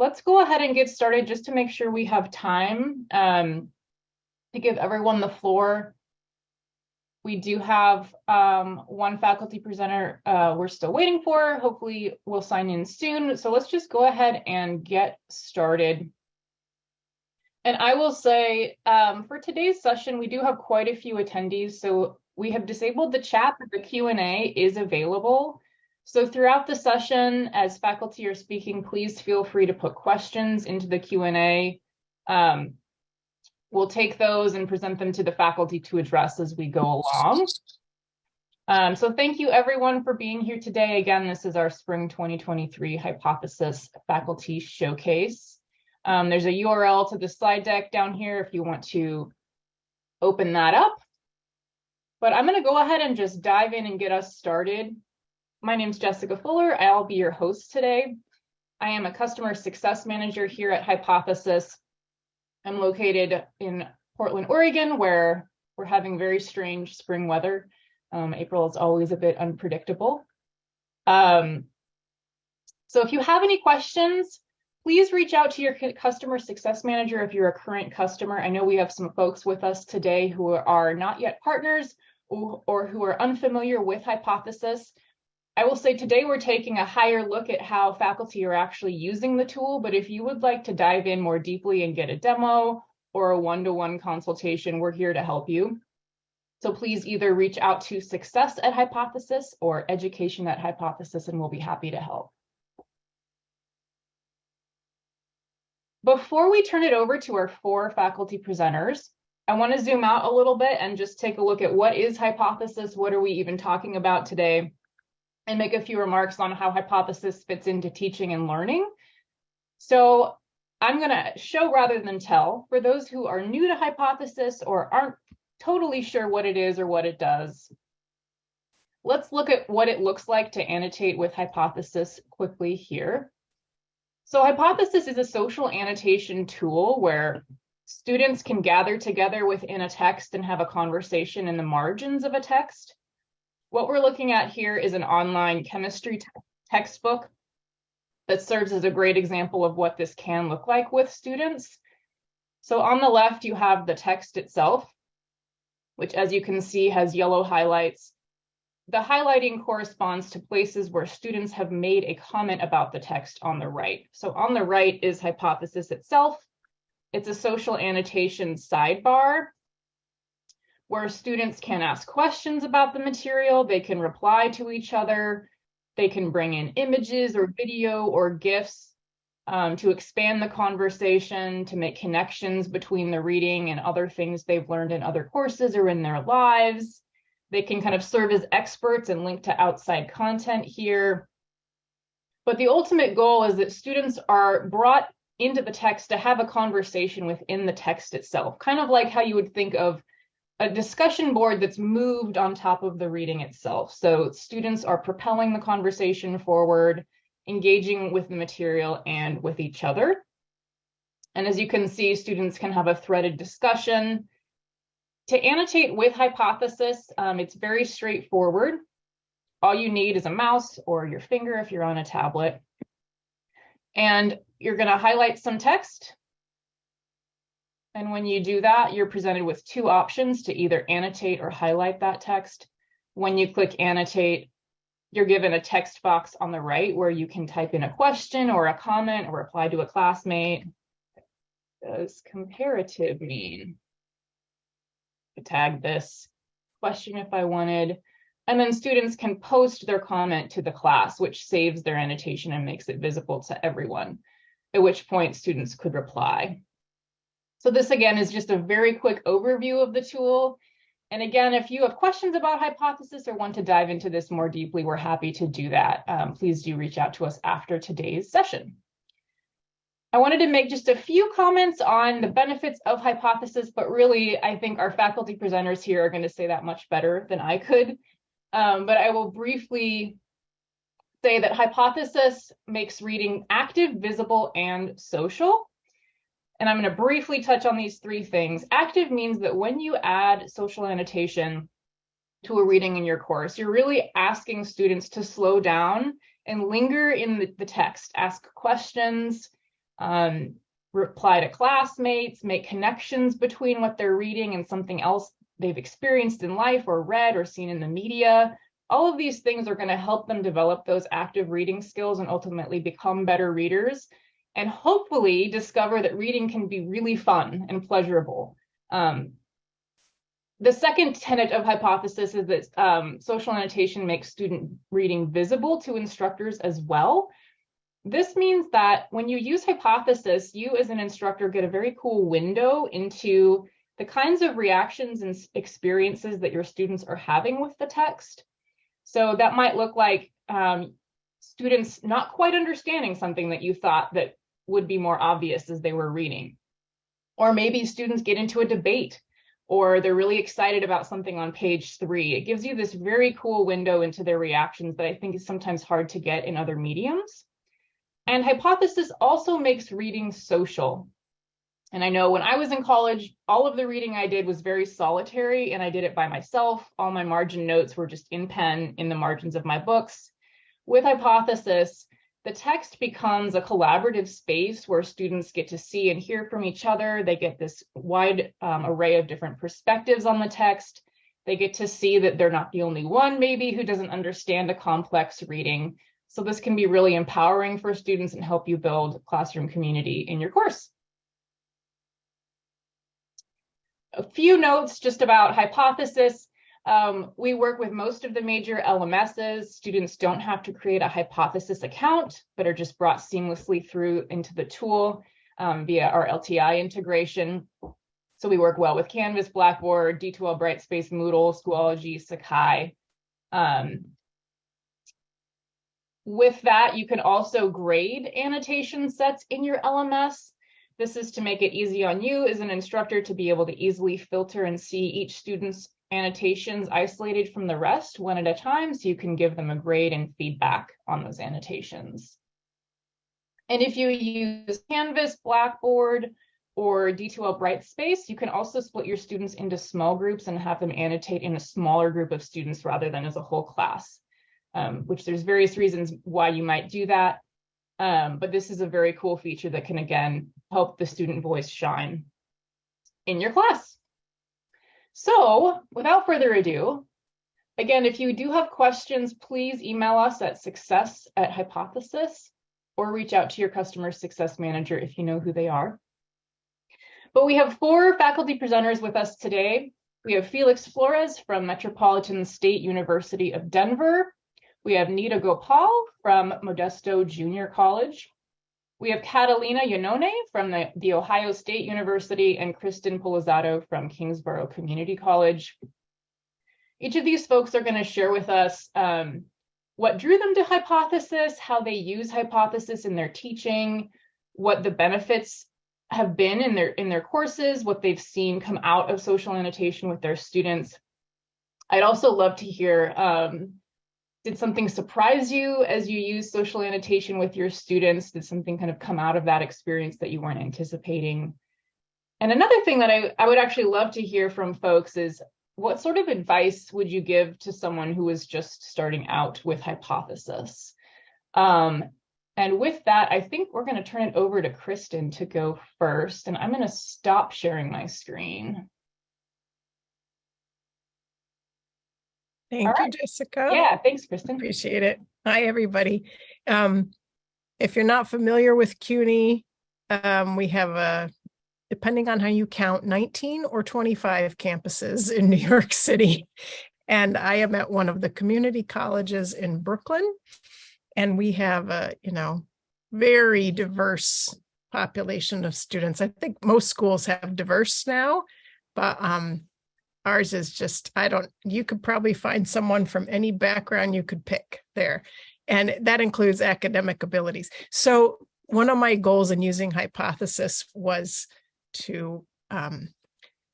let's go ahead and get started just to make sure we have time um, to give everyone the floor. We do have um, one faculty presenter uh, we're still waiting for. Hopefully we'll sign in soon. So let's just go ahead and get started. And I will say um, for today's session, we do have quite a few attendees. So we have disabled the chat, but the Q&A is available. So throughout the session, as faculty are speaking, please feel free to put questions into the Q&A. Um, we'll take those and present them to the faculty to address as we go along. Um, so thank you everyone for being here today. Again, this is our spring 2023 hypothesis faculty showcase. Um, there's a URL to the slide deck down here if you want to open that up. But I'm going to go ahead and just dive in and get us started. My name is Jessica Fuller. I'll be your host today. I am a customer success manager here at Hypothesis. I'm located in Portland, Oregon, where we're having very strange spring weather. Um, April is always a bit unpredictable. Um, so if you have any questions, please reach out to your customer success manager if you're a current customer. I know we have some folks with us today who are not yet partners or, or who are unfamiliar with Hypothesis. I will say today we're taking a higher look at how faculty are actually using the tool, but if you would like to dive in more deeply and get a demo or a one-to-one -one consultation, we're here to help you. So please either reach out to success at Hypothesis or education at Hypothesis, and we'll be happy to help. Before we turn it over to our four faculty presenters, I want to zoom out a little bit and just take a look at what is Hypothesis, what are we even talking about today, and make a few remarks on how hypothesis fits into teaching and learning. So I'm going to show rather than tell for those who are new to hypothesis or aren't totally sure what it is or what it does. Let's look at what it looks like to annotate with hypothesis quickly here. So hypothesis is a social annotation tool where students can gather together within a text and have a conversation in the margins of a text. What we're looking at here is an online chemistry textbook that serves as a great example of what this can look like with students. So on the left, you have the text itself, which as you can see has yellow highlights. The highlighting corresponds to places where students have made a comment about the text on the right. So on the right is hypothesis itself. It's a social annotation sidebar where students can ask questions about the material, they can reply to each other, they can bring in images or video or GIFs um, to expand the conversation, to make connections between the reading and other things they've learned in other courses or in their lives. They can kind of serve as experts and link to outside content here. But the ultimate goal is that students are brought into the text to have a conversation within the text itself, kind of like how you would think of a discussion board that's moved on top of the reading itself. So students are propelling the conversation forward, engaging with the material and with each other. And as you can see, students can have a threaded discussion. To annotate with hypothesis, um, it's very straightforward. All you need is a mouse or your finger if you're on a tablet. And you're going to highlight some text and when you do that, you're presented with two options to either annotate or highlight that text. When you click annotate, you're given a text box on the right where you can type in a question or a comment or reply to a classmate. Does comparative mean? Tag this question if I wanted. And then students can post their comment to the class, which saves their annotation and makes it visible to everyone, at which point students could reply. So this again is just a very quick overview of the tool. And again, if you have questions about hypothesis or want to dive into this more deeply, we're happy to do that. Um, please do reach out to us after today's session. I wanted to make just a few comments on the benefits of hypothesis, but really I think our faculty presenters here are going to say that much better than I could. Um, but I will briefly say that hypothesis makes reading active, visible, and social. And I'm going to briefly touch on these three things. Active means that when you add social annotation to a reading in your course, you're really asking students to slow down and linger in the, text, ask questions, um, reply to classmates, make connections between what they're reading and something else they've experienced in life or read or seen in the media. All of these things are going to help them develop those active reading skills and ultimately become better readers and hopefully discover that reading can be really fun and pleasurable. Um, the second tenet of hypothesis is that um, social annotation makes student reading visible to instructors as well. This means that when you use hypothesis, you as an instructor get a very cool window into the kinds of reactions and experiences that your students are having with the text. So that might look like um, students not quite understanding something that you thought that would be more obvious as they were reading. Or maybe students get into a debate or they're really excited about something on page three. It gives you this very cool window into their reactions that I think is sometimes hard to get in other mediums. And hypothesis also makes reading social. And I know when I was in college, all of the reading I did was very solitary and I did it by myself. All my margin notes were just in pen in the margins of my books. With hypothesis, the text becomes a collaborative space where students get to see and hear from each other. They get this wide um, array of different perspectives on the text. They get to see that they're not the only one maybe who doesn't understand a complex reading. So this can be really empowering for students and help you build classroom community in your course. A few notes just about hypothesis. Um, we work with most of the major LMSs. Students don't have to create a hypothesis account, but are just brought seamlessly through into the tool um, via our LTI integration. So we work well with Canvas, Blackboard, D2L Brightspace, Moodle, Schoology, Sakai. Um, with that, you can also grade annotation sets in your LMS. This is to make it easy on you as an instructor to be able to easily filter and see each student's annotations isolated from the rest one at a time so you can give them a grade and feedback on those annotations. And if you use Canvas, Blackboard, or D2L Brightspace, you can also split your students into small groups and have them annotate in a smaller group of students rather than as a whole class, um, which there's various reasons why you might do that. Um, but this is a very cool feature that can, again, help the student voice shine in your class. So without further ado, again, if you do have questions, please email us at success at hypothesis or reach out to your customer success manager if you know who they are. But we have four faculty presenters with us today. We have Felix Flores from Metropolitan State University of Denver. We have Nita Gopal from Modesto Junior College. We have Catalina Iannone from the, the Ohio State University and Kristen Polizato from Kingsborough Community College. Each of these folks are going to share with us um, what drew them to hypothesis, how they use hypothesis in their teaching, what the benefits have been in their in their courses, what they've seen come out of social annotation with their students. I'd also love to hear um, did something surprise you as you use social annotation with your students? Did something kind of come out of that experience that you weren't anticipating? And another thing that I, I would actually love to hear from folks is what sort of advice would you give to someone who is just starting out with hypothesis? Um, and with that, I think we're going to turn it over to Kristen to go first, and I'm going to stop sharing my screen. Thank All you, right. Jessica. Yeah, thanks, Kristen. Appreciate it. Hi, everybody. Um, if you're not familiar with CUNY, um, we have a, depending on how you count, 19 or 25 campuses in New York City. And I am at one of the community colleges in Brooklyn. And we have a, you know, very diverse population of students. I think most schools have diverse now, but um, ours is just, I don't, you could probably find someone from any background you could pick there. And that includes academic abilities. So one of my goals in using hypothesis was to um,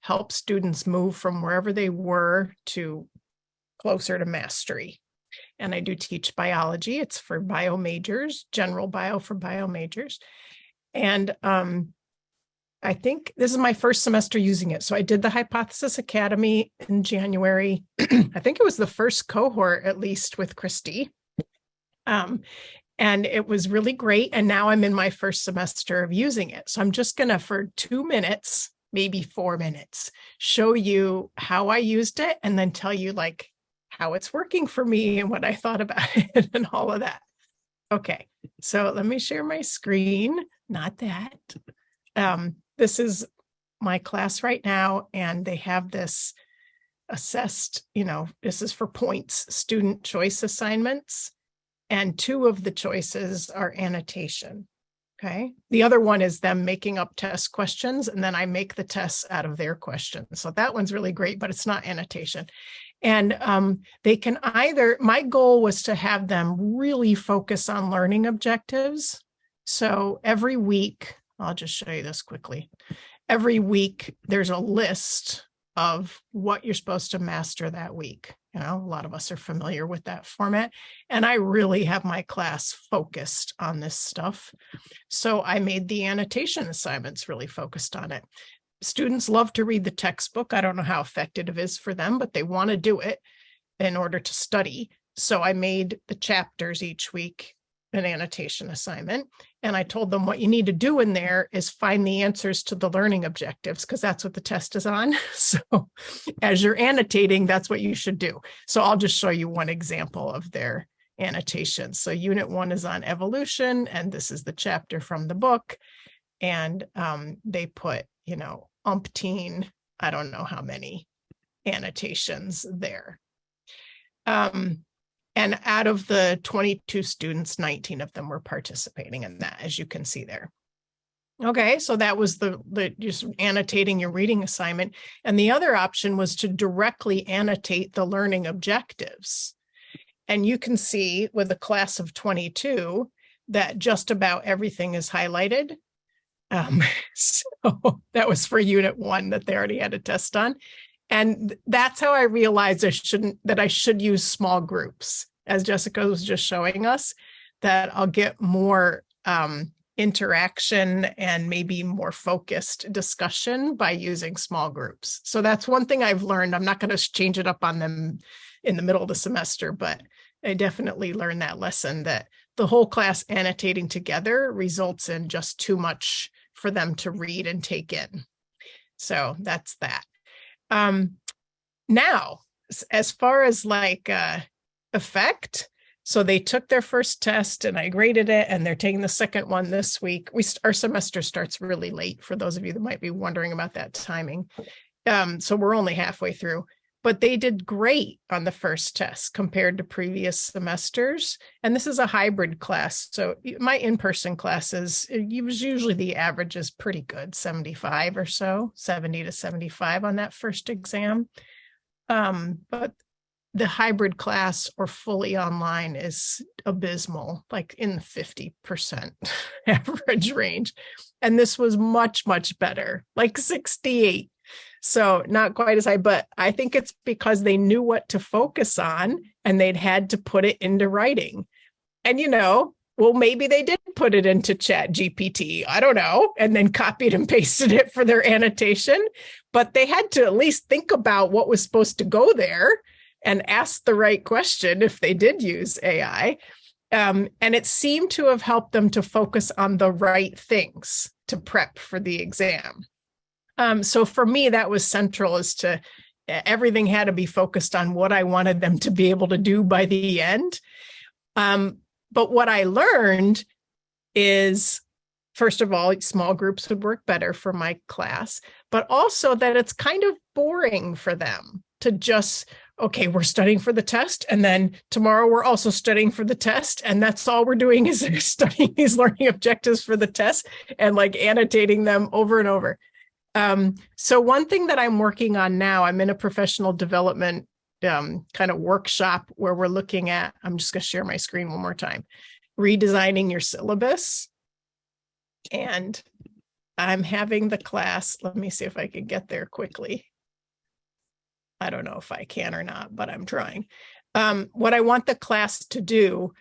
help students move from wherever they were to closer to mastery. And I do teach biology. It's for bio majors, general bio for bio majors. And um, I think this is my first semester using it. So I did the Hypothesis Academy in January. I think it was the first cohort, at least with Christy. Um, and it was really great. And now I'm in my first semester of using it. So I'm just going to, for two minutes, maybe four minutes, show you how I used it and then tell you like how it's working for me and what I thought about it and all of that. Okay, so let me share my screen. Not that. Um, this is my class right now, and they have this assessed, you know, this is for points, student choice assignments. And two of the choices are annotation. Okay. The other one is them making up test questions, and then I make the tests out of their questions. So that one's really great, but it's not annotation. And um, they can either, my goal was to have them really focus on learning objectives. So every week, I'll just show you this quickly. Every week, there's a list of what you're supposed to master that week. You know, a lot of us are familiar with that format. And I really have my class focused on this stuff. So I made the annotation assignments really focused on it. Students love to read the textbook. I don't know how effective it is for them, but they want to do it in order to study. So I made the chapters each week an annotation assignment. And I told them what you need to do in there is find the answers to the learning objectives because that's what the test is on. So as you're annotating, that's what you should do. So I'll just show you one example of their annotation. So unit one is on evolution, and this is the chapter from the book. And um, they put, you know, umpteen, I don't know how many annotations there. Um, and out of the 22 students, 19 of them were participating in that, as you can see there. Okay, so that was the, the just annotating your reading assignment. And the other option was to directly annotate the learning objectives. And you can see with a class of 22 that just about everything is highlighted. Um, so that was for unit one that they already had a test on. And that's how I realized I shouldn't, that I should use small groups, as Jessica was just showing us, that I'll get more um, interaction and maybe more focused discussion by using small groups. So that's one thing I've learned. I'm not going to change it up on them in the middle of the semester, but I definitely learned that lesson that the whole class annotating together results in just too much for them to read and take in. So that's that. Um, now, as far as like uh, effect, so they took their first test and I graded it, and they're taking the second one this week. We our semester starts really late for those of you that might be wondering about that timing. Um, so we're only halfway through, but they did great on the first test compared to previous semesters. And this is a hybrid class. So my in-person classes, it was usually the average is pretty good, 75 or so, 70 to 75 on that first exam. Um, but the hybrid class or fully online is abysmal, like in the 50% average range. And this was much, much better, like 68 so not quite as high, but I think it's because they knew what to focus on and they'd had to put it into writing. And you know, well, maybe they did put it into ChatGPT. I don't know. And then copied and pasted it for their annotation. But they had to at least think about what was supposed to go there and ask the right question if they did use AI. Um, and it seemed to have helped them to focus on the right things to prep for the exam. Um, so for me, that was central as to everything had to be focused on what I wanted them to be able to do by the end. Um, but what I learned is, first of all, small groups would work better for my class, but also that it's kind of boring for them to just, okay, we're studying for the test. And then tomorrow we're also studying for the test. And that's all we're doing is studying these learning objectives for the test and like annotating them over and over. Um, so one thing that I'm working on now, I'm in a professional development um, kind of workshop where we're looking at, I'm just going to share my screen one more time, redesigning your syllabus. And I'm having the class, let me see if I can get there quickly. I don't know if I can or not, but I'm trying. Um, what I want the class to do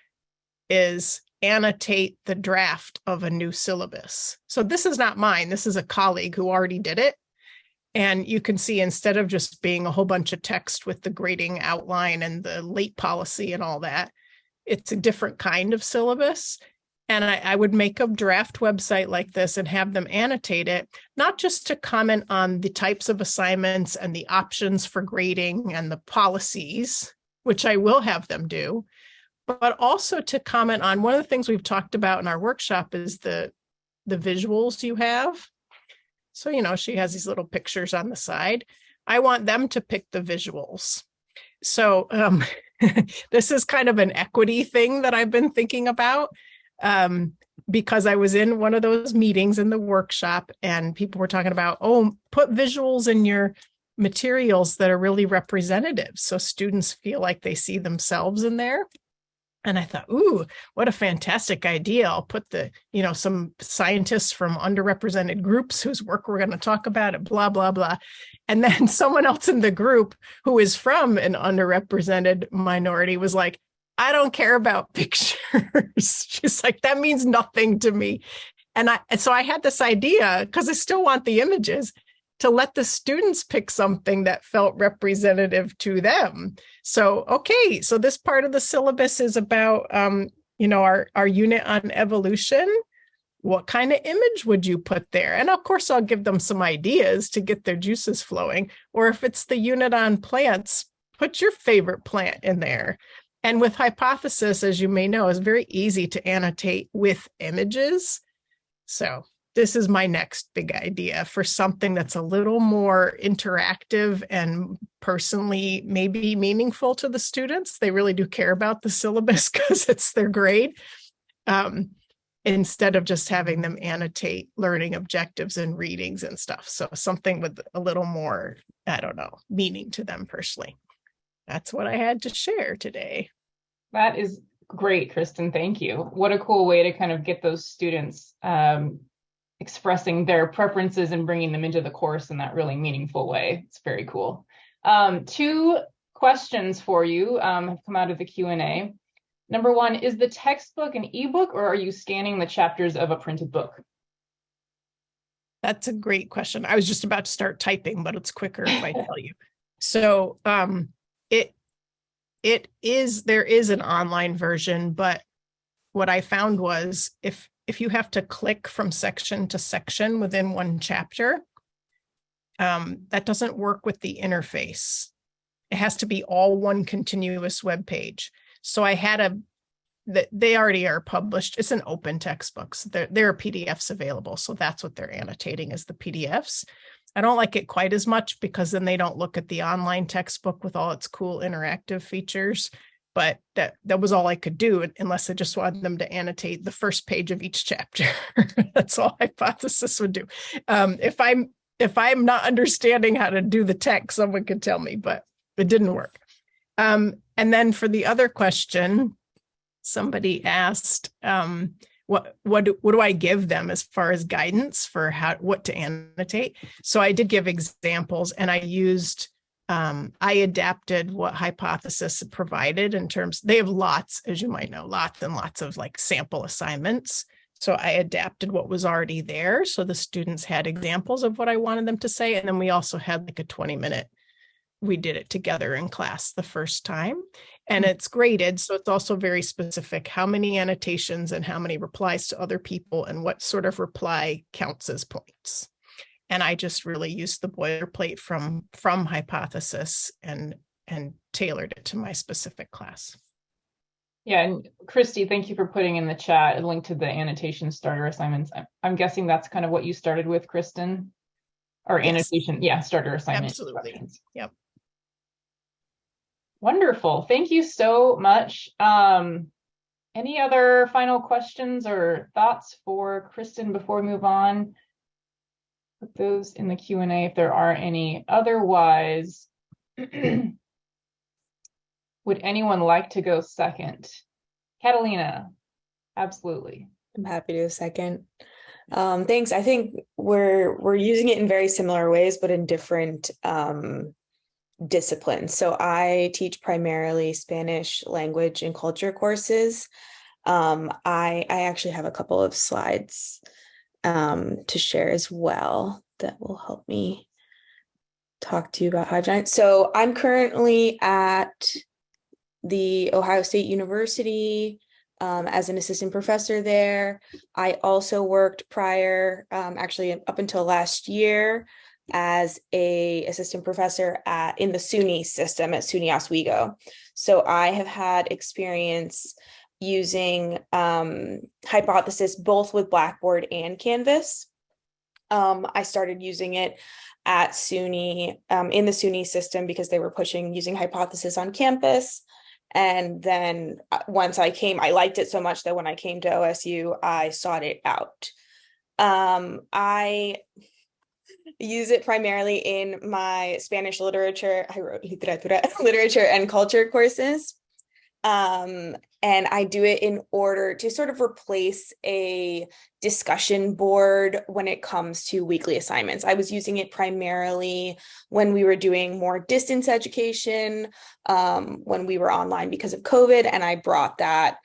is annotate the draft of a new syllabus. So this is not mine. This is a colleague who already did it. And you can see instead of just being a whole bunch of text with the grading outline and the late policy and all that, it's a different kind of syllabus. And I, I would make a draft website like this and have them annotate it, not just to comment on the types of assignments and the options for grading and the policies, which I will have them do, but also to comment on one of the things we've talked about in our workshop is the the visuals you have. So, you know, she has these little pictures on the side. I want them to pick the visuals. So um, this is kind of an equity thing that I've been thinking about um, because I was in one of those meetings in the workshop and people were talking about, oh, put visuals in your materials that are really representative. So students feel like they see themselves in there. And I thought, ooh, what a fantastic idea. I'll put the, you know, some scientists from underrepresented groups whose work we're going to talk about it, blah, blah, blah. And then someone else in the group who is from an underrepresented minority was like, I don't care about pictures. She's like, that means nothing to me. And I, and so I had this idea because I still want the images to let the students pick something that felt representative to them. So, okay, so this part of the syllabus is about, um, you know, our, our unit on evolution. What kind of image would you put there? And of course, I'll give them some ideas to get their juices flowing. Or if it's the unit on plants, put your favorite plant in there. And with hypothesis, as you may know, is very easy to annotate with images. So this is my next big idea for something that's a little more interactive and personally maybe meaningful to the students. They really do care about the syllabus because it's their grade. Um, instead of just having them annotate learning objectives and readings and stuff. So something with a little more, I don't know, meaning to them personally. That's what I had to share today. That is great, Kristen. Thank you. What a cool way to kind of get those students um, expressing their preferences and bringing them into the course in that really meaningful way. It's very cool. Um, two questions for you um, have come out of the Q&A. Number one, is the textbook an ebook or are you scanning the chapters of a printed book? That's a great question. I was just about to start typing, but it's quicker if I tell you. So um, it it is there is an online version, but what I found was if if you have to click from section to section within one chapter, um, that doesn't work with the interface. It has to be all one continuous web page. So I had a that they already are published. It's an open textbooks. There, there are PDFs available. So that's what they're annotating is the PDFs. I don't like it quite as much because then they don't look at the online textbook with all its cool interactive features. But that that was all I could do unless I just wanted them to annotate the first page of each chapter. That's all hypothesis would do. Um, if I'm if I'm not understanding how to do the text, someone could tell me, but it didn't work. Um, and then for the other question, somebody asked, um, what what do, what do I give them as far as guidance for how what to annotate? So I did give examples and I used um, I adapted what hypothesis provided in terms they have lots as you might know lots and lots of like sample assignments so I adapted what was already there so the students had examples of what I wanted them to say and then we also had like a 20 minute we did it together in class the first time and mm. it's graded. So it's also very specific how many annotations and how many replies to other people and what sort of reply counts as points. And I just really used the boilerplate from from hypothesis and and tailored it to my specific class. Yeah, and Christy, thank you for putting in the chat a link to the annotation starter assignments. I'm, I'm guessing that's kind of what you started with, Kristen, or yes. annotation. Yeah, starter assignment. Absolutely. Yep. Wonderful. Thank you so much. Um, any other final questions or thoughts for Kristen before we move on? Put those in the Q&A if there are any. Otherwise, would anyone like to go second? Catalina, absolutely. I'm happy to second. Um, thanks. I think we're we're using it in very similar ways, but in different um, disciplines. So I teach primarily Spanish language and culture courses. Um, I, I actually have a couple of slides um, to share as well that will help me talk to you about Hive Giant. So I'm currently at the Ohio State University um, as an assistant professor there. I also worked prior, um, actually up until last year, as a assistant professor at in the SUNY system at SUNY Oswego. So I have had experience using um, hypothesis both with Blackboard and Canvas. Um, I started using it at SUNY um, in the SUNY system because they were pushing using hypothesis on campus. And then uh, once I came, I liked it so much that when I came to OSU, I sought it out. Um, I use it primarily in my Spanish literature, I wrote literature and culture courses. Um, and I do it in order to sort of replace a discussion board when it comes to weekly assignments. I was using it primarily when we were doing more distance education, um, when we were online because of COVID, and I brought that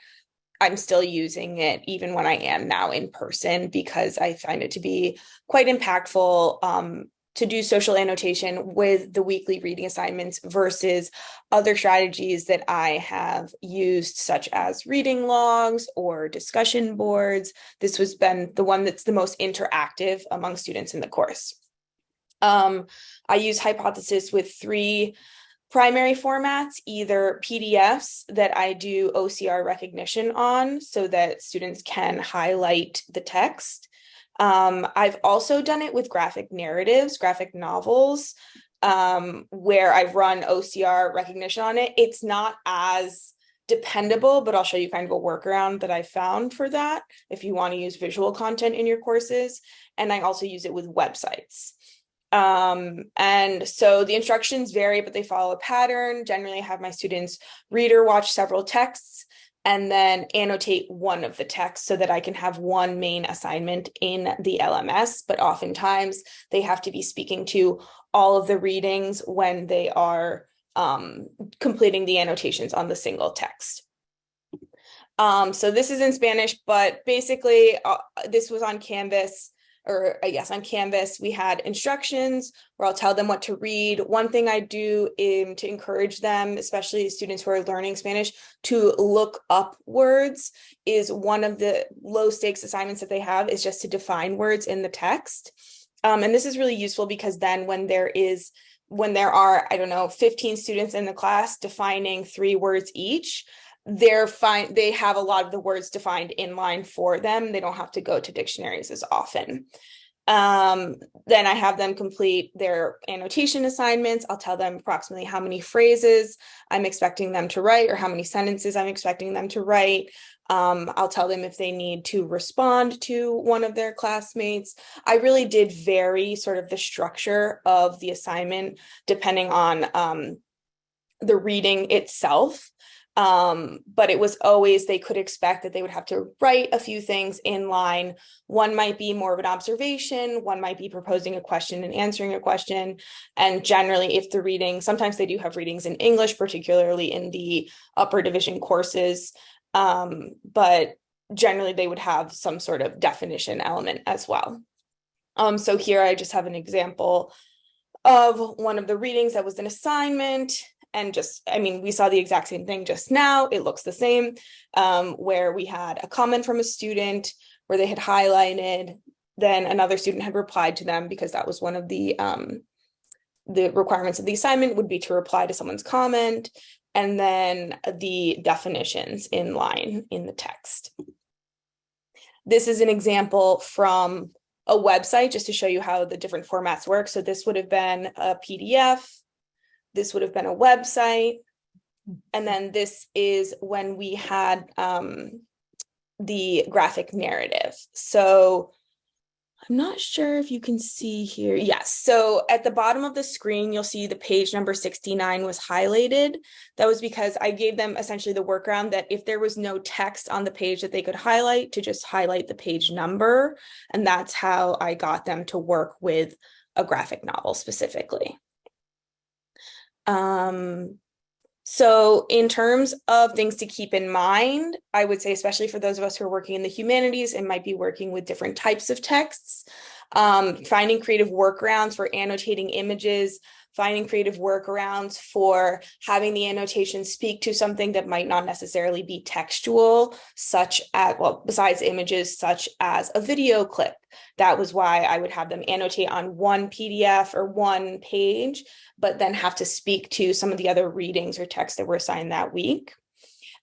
I'm still using it even when I am now in person because I find it to be quite impactful um, to do social annotation with the weekly reading assignments versus other strategies that I have used, such as reading logs or discussion boards. This has been the one that's the most interactive among students in the course. Um, I use Hypothesis with three primary formats, either PDFs that I do OCR recognition on so that students can highlight the text, um, I've also done it with graphic narratives, graphic novels, um, where I've run OCR recognition on it. It's not as dependable, but I'll show you kind of a workaround that I found for that if you want to use visual content in your courses. And I also use it with websites. Um, and so the instructions vary, but they follow a pattern. Generally, I have my students read or watch several texts and then annotate one of the texts so that I can have one main assignment in the LMS. But oftentimes they have to be speaking to all of the readings when they are um, completing the annotations on the single text. Um, so this is in Spanish, but basically uh, this was on Canvas or guess on Canvas, we had instructions where I'll tell them what to read. One thing I do um, to encourage them, especially students who are learning Spanish, to look up words is one of the low stakes assignments that they have is just to define words in the text. Um, and this is really useful because then when there is when there are, I don't know, 15 students in the class defining three words each, they're fine they have a lot of the words defined in line for them they don't have to go to dictionaries as often um, then i have them complete their annotation assignments i'll tell them approximately how many phrases i'm expecting them to write or how many sentences i'm expecting them to write um, I'll tell them if they need to respond to one of their classmates. I really did vary sort of the structure of the assignment depending on um, the reading itself. Um, but it was always they could expect that they would have to write a few things in line. One might be more of an observation, one might be proposing a question and answering a question. And generally, if the reading, sometimes they do have readings in English, particularly in the upper division courses. Um, but generally, they would have some sort of definition element as well. Um, so here I just have an example of one of the readings that was an assignment and just i mean we saw the exact same thing just now. It looks the same um, where we had a comment from a student where they had highlighted then another student had replied to them because that was one of the um, the requirements of the assignment would be to reply to someone's comment and then the definitions in line in the text. This is an example from a website just to show you how the different formats work. So this would have been a pdf this would have been a website. And then this is when we had um, the graphic narrative. So I'm not sure if you can see here. Yes. So at the bottom of the screen, you'll see the page number 69 was highlighted. That was because I gave them essentially the workaround that if there was no text on the page that they could highlight to just highlight the page number. And that's how I got them to work with a graphic novel specifically. Um, so in terms of things to keep in mind, I would say, especially for those of us who are working in the humanities and might be working with different types of texts, um, finding creative workarounds for annotating images finding creative workarounds for having the annotation speak to something that might not necessarily be textual, such as, well, besides images, such as a video clip. That was why I would have them annotate on one PDF or one page, but then have to speak to some of the other readings or texts that were assigned that week.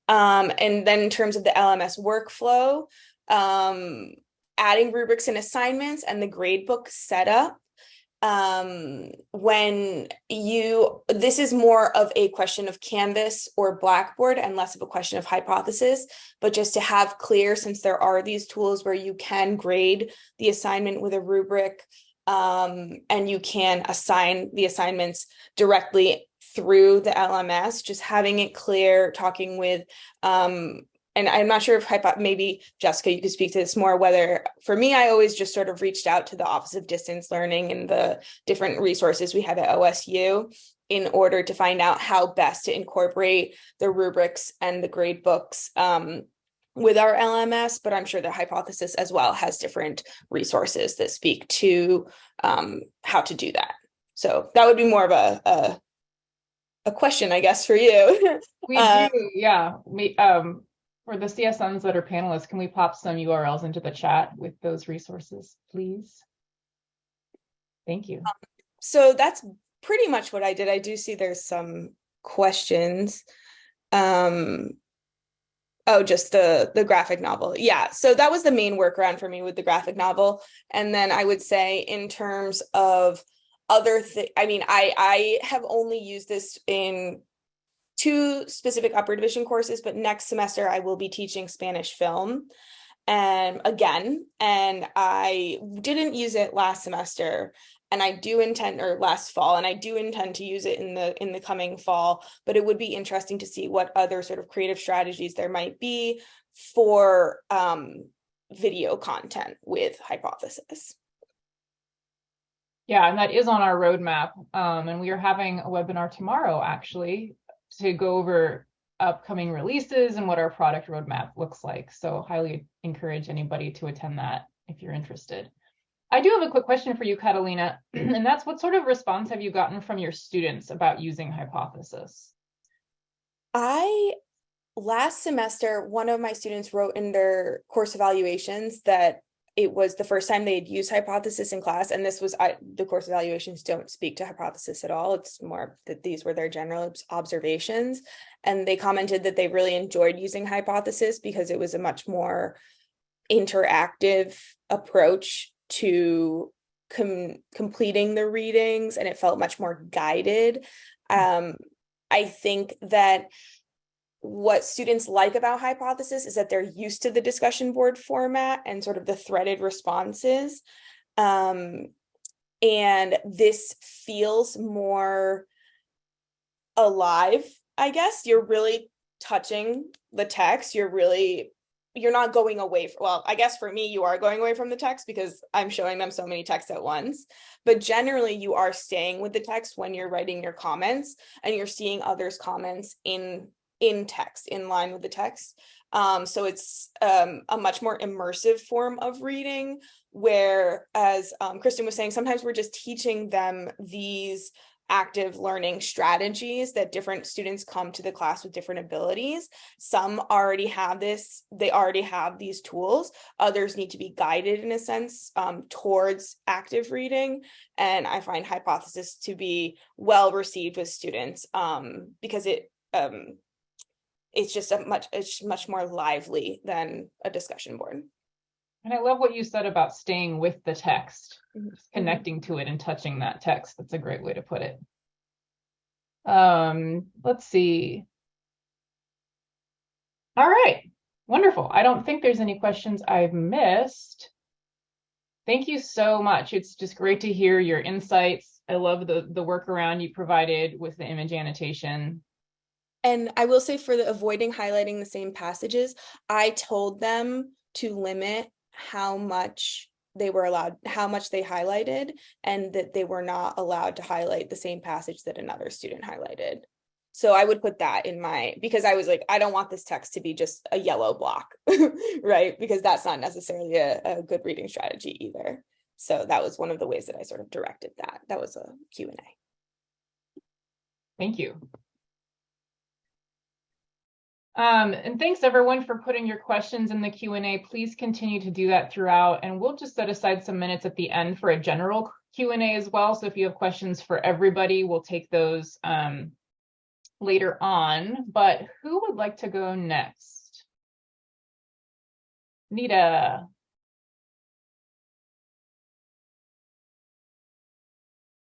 Um, and then in terms of the LMS workflow, um, adding rubrics and assignments and the gradebook setup um when you this is more of a question of canvas or blackboard and less of a question of hypothesis but just to have clear since there are these tools where you can grade the assignment with a rubric um and you can assign the assignments directly through the lms just having it clear talking with um and I'm not sure if maybe Jessica, you could speak to this more, whether for me, I always just sort of reached out to the Office of Distance Learning and the different resources we have at OSU in order to find out how best to incorporate the rubrics and the grade books um, with our LMS, but I'm sure the hypothesis as well has different resources that speak to um, how to do that. So that would be more of a, a, a question, I guess, for you. we do, yeah. We, um, for the CSMs that are panelists, can we pop some URLs into the chat with those resources, please? Thank you. So that's pretty much what I did. I do see there's some questions. Um, oh, just the the graphic novel. Yeah, so that was the main workaround for me with the graphic novel. And then I would say in terms of other thing, I mean, I I have only used this in two specific upper division courses, but next semester I will be teaching Spanish film and again, and I didn't use it last semester and I do intend or last fall and I do intend to use it in the in the coming fall, but it would be interesting to see what other sort of creative strategies there might be for um, video content with hypothesis. Yeah, and that is on our roadmap. Um, and we are having a webinar tomorrow, actually, to go over upcoming releases and what our product roadmap looks like. So highly encourage anybody to attend that if you're interested. I do have a quick question for you, Catalina, and that's what sort of response have you gotten from your students about using Hypothesis? I, last semester, one of my students wrote in their course evaluations that it was the first time they'd used hypothesis in class and this was I, the course evaluations don't speak to hypothesis at all. It's more that these were their general observations and they commented that they really enjoyed using hypothesis because it was a much more interactive approach to com completing the readings and it felt much more guided. Um, i think that what students like about hypothesis is that they're used to the discussion board format and sort of the threaded responses. Um, and this feels more alive, I guess. You're really touching the text. You're really, you're not going away. From, well, I guess for me, you are going away from the text because I'm showing them so many texts at once. But generally, you are staying with the text when you're writing your comments and you're seeing others' comments in in text, in line with the text. Um, so it's um, a much more immersive form of reading where, as um, Kristen was saying, sometimes we're just teaching them these active learning strategies that different students come to the class with different abilities. Some already have this, they already have these tools. Others need to be guided in a sense um, towards active reading. And I find hypothesis to be well received with students um, because it um, it's just a much it's much more lively than a discussion board. And I love what you said about staying with the text, mm-hmm. connecting to it and touching that text. That's a great way to put it. Um, let's see. All right, wonderful. I don't think there's any questions I've missed. Thank you so much. It's just great to hear your insights. I love the the workaround you provided with the image annotation. And I will say for the avoiding highlighting the same passages, I told them to limit how much they were allowed, how much they highlighted, and that they were not allowed to highlight the same passage that another student highlighted. So I would put that in my, because I was like, I don't want this text to be just a yellow block, right? Because that's not necessarily a, a good reading strategy either. So that was one of the ways that I sort of directed that. That was a Q&A. Thank you. Um, and thanks everyone for putting your questions in the Q&A. Please continue to do that throughout and we'll just set aside some minutes at the end for a general Q&A as well. So if you have questions for everybody, we'll take those um, later on. But who would like to go next? Nita.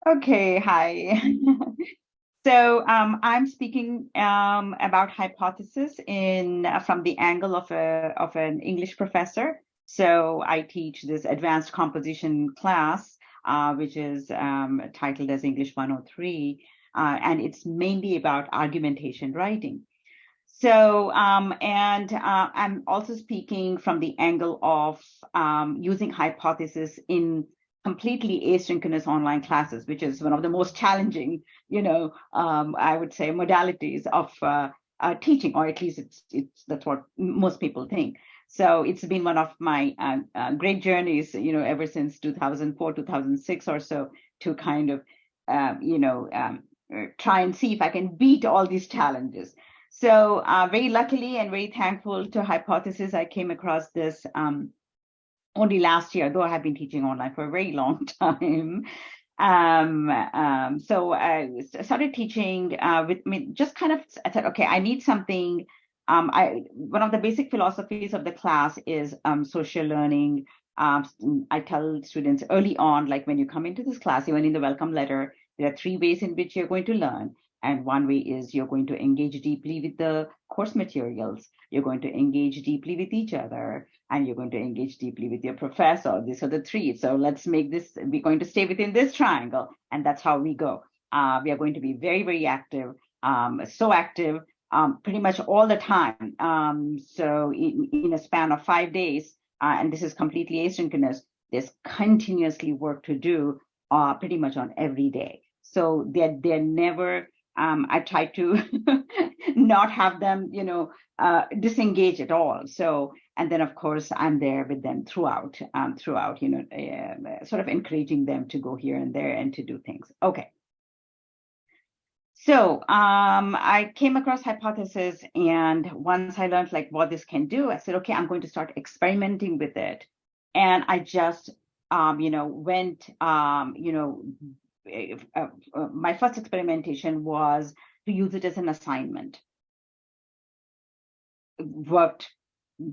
Okay, hi. so um, I'm speaking um, about hypothesis in from the angle of a of an English professor. So I teach this advanced composition class, uh, which is um, titled as English 103, uh, and it's mainly about argumentation writing. So, um, and uh, I'm also speaking from the angle of um, using hypothesis in completely asynchronous online classes, which is one of the most challenging, you know, um, I would say modalities of uh, uh, teaching, or at least it's, it's that's what most people think. So it's been one of my uh, uh great journeys, you know, ever since 2004, 2006 or so, to kind of, um, you know, um, try and see if I can beat all these challenges. So uh, very luckily and very thankful to Hypothesis, I came across this um, only last year, though I have been teaching online for a very long time. Um, um, so I started teaching uh, with me, just kind of I said, okay, I need something. Um, I one of the basic philosophies of the class is um, social learning. Um, I tell students early on, like when you come into this class, even in the welcome letter, there are three ways in which you're going to learn. And one way is you're going to engage deeply with the course materials. You're going to engage deeply with each other and you're going to engage deeply with your professor. These are the three. So let's make this, we're going to stay within this triangle. And that's how we go. Uh, we are going to be very, very active, um, so active um, pretty much all the time. Um, so in, in, a span of five days, uh, and this is completely asynchronous, there's continuously work to do uh, pretty much on every day. So they're, they're never um, I try to not have them, you know, uh, disengage at all. So, and then of course I'm there with them throughout, um, throughout, you know, uh, sort of encouraging them to go here and there and to do things. Okay. So um, I came across hypothesis, and once I learned like what this can do, I said, okay, I'm going to start experimenting with it. And I just, um, you know, went, um, you know, uh, uh, my first experimentation was to use it as an assignment. It worked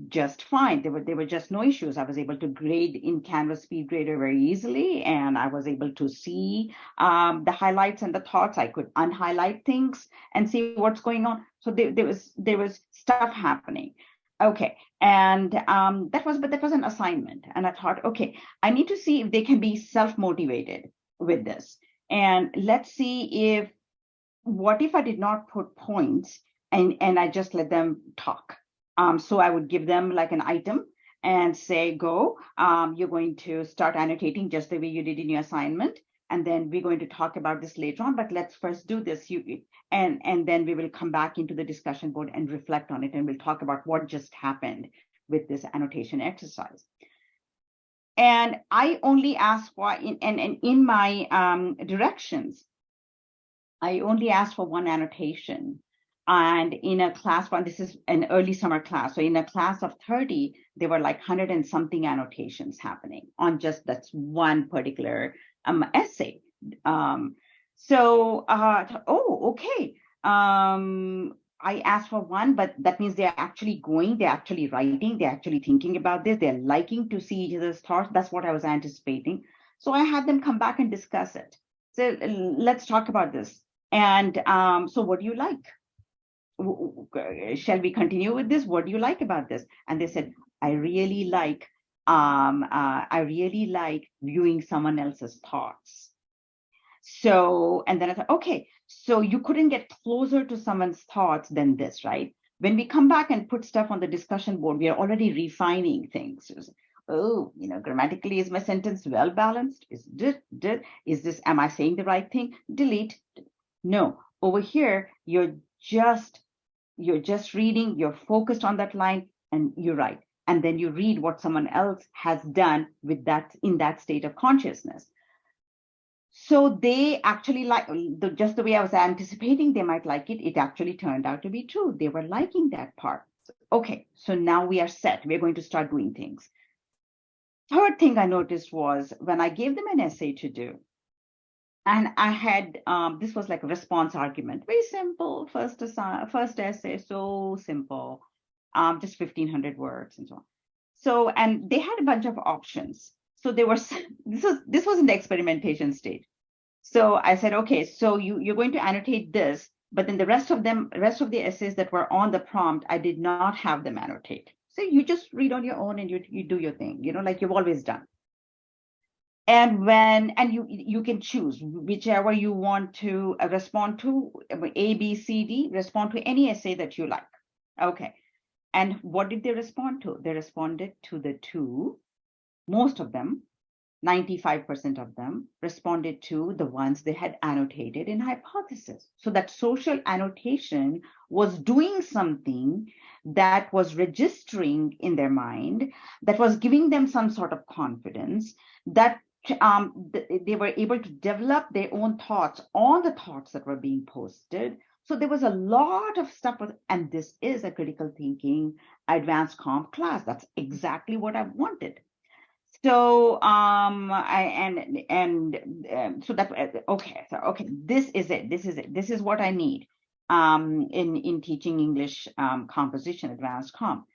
just fine. There were there were just no issues. I was able to grade in Canvas SpeedGrader very easily, and I was able to see um, the highlights and the thoughts. I could unhighlight things and see what's going on. So there, there was there was stuff happening. Okay, and um, that was but that was an assignment, and I thought, okay, I need to see if they can be self motivated with this. And let's see if, what if I did not put points and, and I just let them talk? Um, so I would give them like an item and say, go, um, you're going to start annotating just the way you did in your assignment. And then we're going to talk about this later on, but let's first do this. You and and then we will come back into the discussion board and reflect on it, and we'll talk about what just happened with this annotation exercise. And I only ask for, in, and, in my um, directions, I only ask for one annotation. And in a class one, this is an early summer class. So in a class of 30, there were like 100 and something annotations happening on just that's one particular um, essay. Um, so, uh, oh, okay. Um, I asked for one, but that means they're actually going, they're actually writing, they're actually thinking about this, they're liking to see each other's thoughts. That's what I was anticipating. So I had them come back and discuss it. So let's talk about this. And um, so what do you like? Shall we continue with this? What do you like about this? And they said, I really like, um, uh, I really like viewing someone else's thoughts. So, and then I thought, okay, so you couldn't get closer to someone's thoughts than this, right? When we come back and put stuff on the discussion board, we are already refining things. Oh, you know, grammatically, is my sentence well balanced? Is is this, am I saying the right thing? Delete. No, over here, you're just, you're just reading, you're focused on that line and you write. And then you read what someone else has done with that in that state of consciousness. So they actually like the, just the way I was anticipating they might like it. It actually turned out to be true. They were liking that part. Okay, so now we are set. We're going to start doing things. Third thing I noticed was when I gave them an essay to do, and I had um, this was like a response argument, very simple. First assi- first essay, so simple, um, just fifteen hundred words and so on. So and they had a bunch of options. So they were this was this was in the experimentation stage. So I said, okay, so you you're going to annotate this, but then the rest of them, rest of the essays that were on the prompt, I did not have them annotate. So you just read on your own and you you do your thing, you know, like you've always done and when and you you can choose whichever you want to respond to a b c d respond to any essay that you like okay and what did they respond to they responded to the two most of them 95% of them responded to the ones they had annotated in hypothesis so that social annotation was doing something that was registering in their mind that was giving them some sort of confidence that um, th- they were able to develop their own thoughts on the thoughts that were being posted. So there was a lot of stuff, and this is a critical thinking advanced comp class. That's exactly what I wanted. So um, I and and um, so that okay, so okay, this is it. This is it. This is what I need um, in in teaching English um, composition, advanced comp.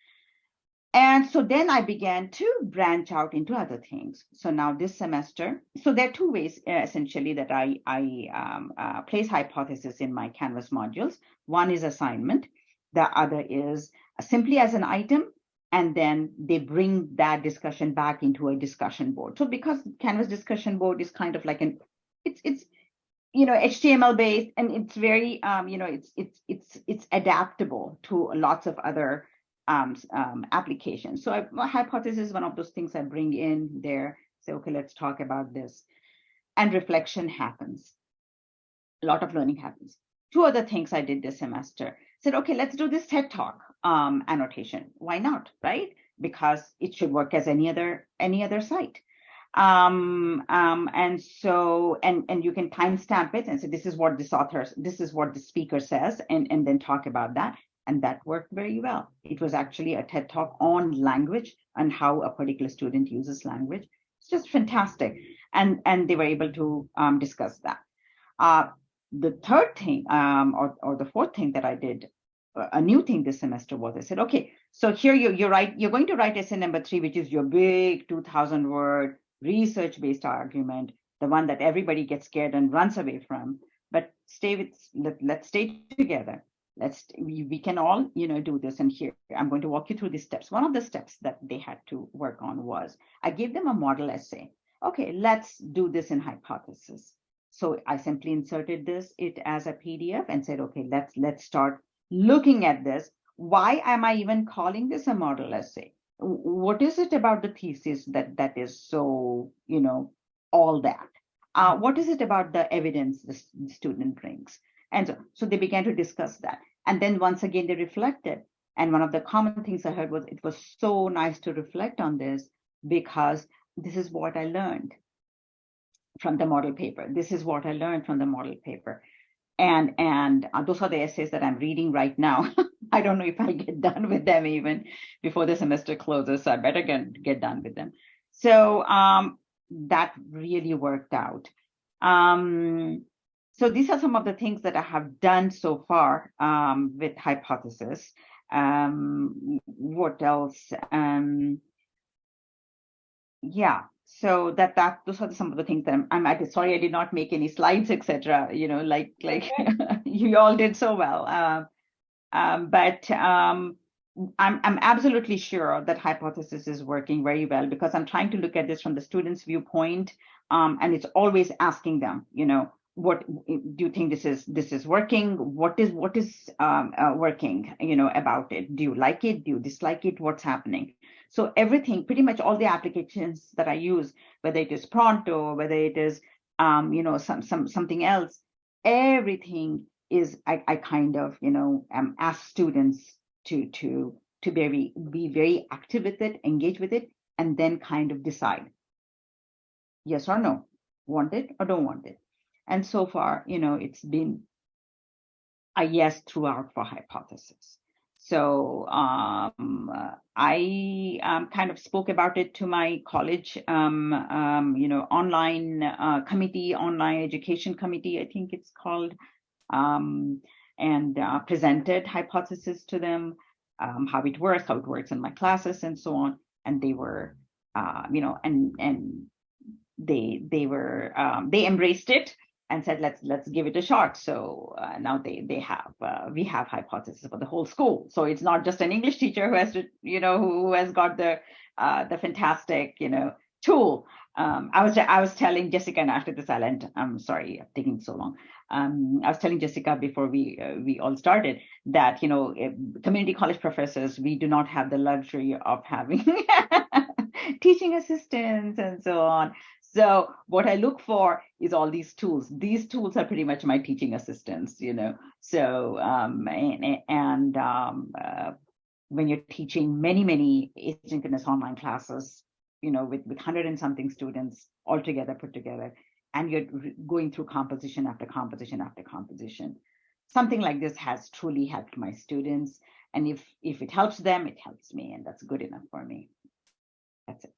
And so then I began to branch out into other things. So now this semester, so there are two ways uh, essentially that I, I um, uh, place hypothesis in my Canvas modules. One is assignment. The other is simply as an item. And then they bring that discussion back into a discussion board. So because Canvas discussion board is kind of like an, it's, it's, you know html based and it's very um, you know it's it's it's it's adaptable to lots of other um, um, applications. So I, my hypothesis is one of those things I bring in there. Say, okay, let's talk about this. And reflection happens. A lot of learning happens. Two other things I did this semester. Said, okay, let's do this TED Talk um, annotation. Why not, right? Because it should work as any other any other site. Um, um, and so and and you can timestamp it and say this is what this author, this is what the speaker says, and and then talk about that and that worked very well. It was actually a TED talk on language and how a particular student uses language. It's just fantastic. And, and they were able to um, discuss that. Uh, the third thing, um, or, or the fourth thing that I did, a new thing this semester was. I said, okay, so here you, you're right, you're going to write essay number three, which is your big 2000 word research based argument, the one that everybody gets scared and runs away from. But stay with, let, let's stay together. Let's we, we can all you know do this and here i'm going to walk you through the steps. One of the steps that they had to work on was i gave them a model essay. Okay let's do this in hypothesis. So i simply inserted this it as a pdf and said okay let's let's start looking at this why am i even calling this a model essay what is it about the thesis that that is so you know all that uh, what is it about the evidence the student brings and so, so they began to discuss that. And then once again, they reflected. And one of the common things I heard was it was so nice to reflect on this because this is what I learned from the model paper. This is what I learned from the model paper. And and uh, those are the essays that I'm reading right now. I don't know if I'll get done with them even before the semester closes, so I better get, get done with them. So um, that really worked out. Um, so these are some of the things that I have done so far um, with hypothesis. Um, what else? Um, yeah, so that that those are some of the things that I'm, I'm at. Sorry, I did not make any slides, etc. You know, like like you all did so well. Uh, um, but um, I'm I'm absolutely sure that hypothesis is working very well because I'm trying to look at this from the student's viewpoint, um, and it's always asking them, you know, what do you think this is this is working what is what is um, uh, working you know about it do you like it do you dislike it what's happening so everything pretty much all the applications that i use whether it is pronto whether it is um, you know some some something else everything is i, I kind of you know um, ask students to to to be very be very active with it engage with it and then kind of decide yes or no want it or don't want it. And so far, you know, it's been a yes throughout for hypothesis. So um, I um, kind of spoke about it to my college, um, um you know, online uh, committee, online education committee, I think it's called, um, and uh, presented hypothesis to them, um, how it works, how it works in my classes, and so on. And they were, uh, you know, and and they they were they embraced it and said let's let's give it a shot. So uh, now they they have uh, we have hypothesis for the whole school. So it's not just an english teacher who has to you know who, has got the uh, the fantastic you know tool. Um, i was i was telling jessica and after this i'll end. I'm sorry i'm taking so long. Um, i was telling jessica before we uh, we all started that you know community college professors we do not have the luxury of having teaching assistants and so on so what I look for is all these tools. These tools are pretty much my teaching assistants, you know. So um, and, and um, uh, when you're teaching many many asynchronous online classes, you know, with with hundred and something students all together put together, and you're going through composition after composition after composition, something like this has truly helped my students. And if if it helps them, it helps me, and that's good enough for me. That's it.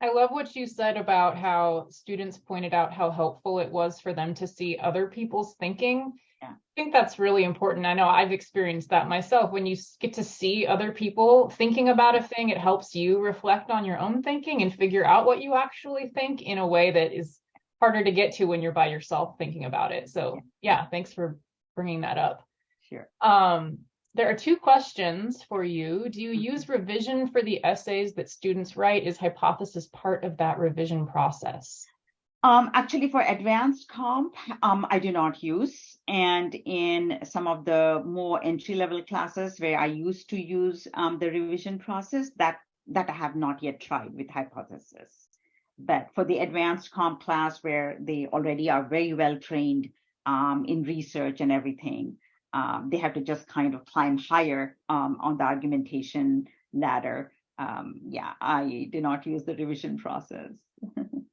I love what you said about how students pointed out how helpful it was for them to see other people's thinking. Yeah. I think that's really important. I know I've experienced that myself. When you get to see other people thinking about a thing, it helps you reflect on your own thinking and figure out what you actually think in a way that is harder to get to when you're by yourself thinking about it. So, yeah, thanks for bringing that up. Sure. Um, there are two questions for you. Do you use revision for the essays that students write? Is hypothesis part of that revision process? Um, actually, for advanced comp, um, I do not use. And in some of the more entry level classes where I used to use um, the revision process, that, that I have not yet tried with hypothesis. But for the advanced comp class where they already are very well trained um, in research and everything, um, they have to just kind of climb higher um, on the argumentation ladder. Um, yeah, I did not use the revision process. and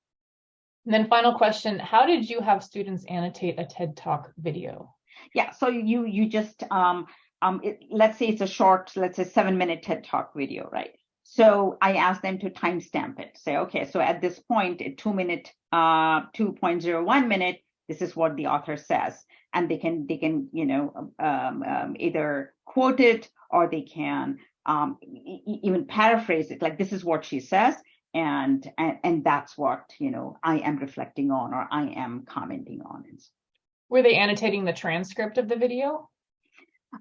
then final question, how did you have students annotate a TED Talk video? Yeah, so you you just, um, um, it, let's say it's a short, let's say seven minute TED Talk video, right? So I asked them to timestamp it. Say, okay, so at this point, a two minute, uh, 2.01 minute, this is what the author says and they can they can you know um, um, either quote it or they can um, e even paraphrase it like this is what she says and, and and that's what you know I am reflecting on or I am commenting on. Were they annotating the transcript of the video?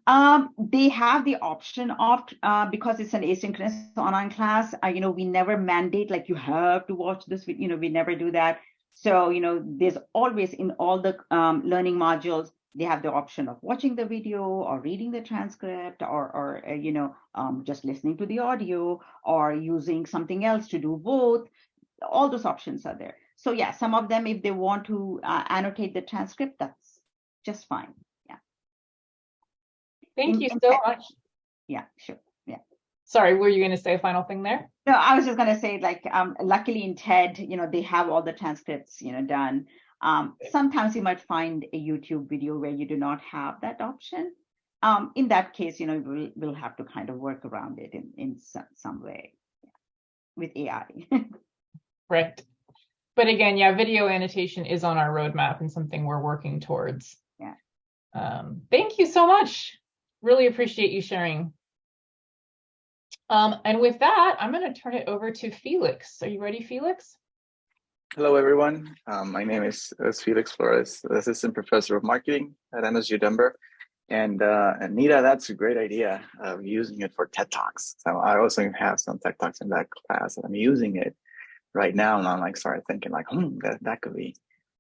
Um, they have the option of uh, because it's an asynchronous online class. Uh, you know, we never mandate like you have to watch this. You know, we never do that. So, you know, there's always in all the um, learning modules, they have the option of watching the video or reading the transcript or, or uh, you know, um, just listening to the audio or using something else to do both. All those options are there. So yeah, some of them, if they want to uh, annotate the transcript, that's just fine. Yeah. Thank in, you so much. Yeah, sure sorry, were you going to say a final thing there? No, I was just going to say, like, um, luckily in TED, you know, they have all the transcripts, you know, done. Um, sometimes you might find a YouTube video where you do not have that option. Um, in that case, you know, we'll, we'll have to kind of work around it in, in some, some way with AI. right. But again, yeah, video annotation is on our roadmap and something we're working towards. Yeah. Um, thank you so much. Really appreciate you sharing um, and with that, I'm going to turn it over to Felix. Are you ready, Felix? Hello, everyone. Um, my name is, is, Felix Flores, Assistant Professor of Marketing at MSU Denver. And uh, Anita, that's a great idea of using it for TED Talks. So I also have some TED Talks in that class, and I'm using it right now. And I'm like, started thinking like, hmm, that, that could be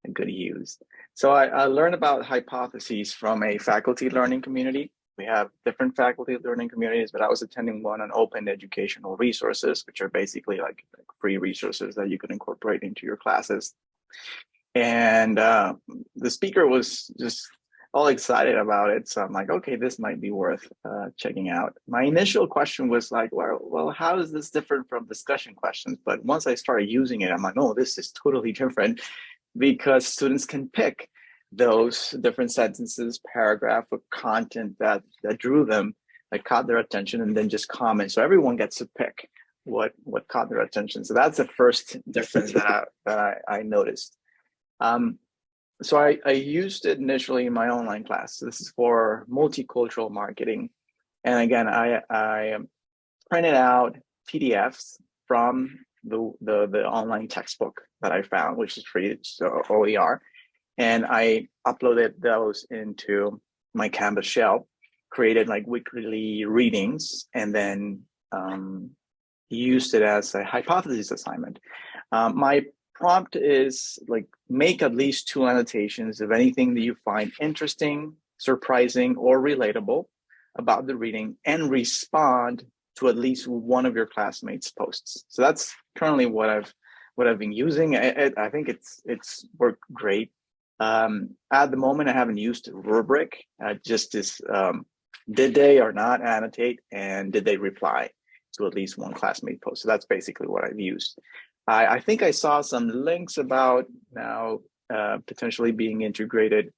a good use. So I, I learned about hypotheses from a faculty learning community we have different faculty learning communities, but I was attending one on open educational resources, which are basically like, like free resources that you can incorporate into your classes. And uh, the speaker was just all excited about it. So I'm like, okay, this might be worth uh, checking out. My initial question was like, well, well, how is this different from discussion questions? But once I started using it, I'm like, oh, this is totally different because students can pick those different sentences, paragraph, or content that that drew them, that caught their attention, and then just comment. So everyone gets to pick what what caught their attention. So that's the first difference that I, that I, I noticed. Um, so I, I used it initially in my online class. So This is for multicultural marketing. And again, I, I printed out PDFs from the, the, the online textbook that I found, which is free, so OER. And I uploaded those into my Canvas shell, created like weekly readings, and then um, used it as a hypothesis assignment. Um, my prompt is like make at least two annotations of anything that you find interesting, surprising, or relatable about the reading and respond to at least one of your classmates posts. So that's currently what I've what I've been using. I, I think it's it's worked great. Um, at the moment, I haven't used rubric. Uh, just as um, did they or not annotate, and did they reply to at least one classmate post? So that's basically what I've used. I, I think I saw some links about now uh, potentially being integrated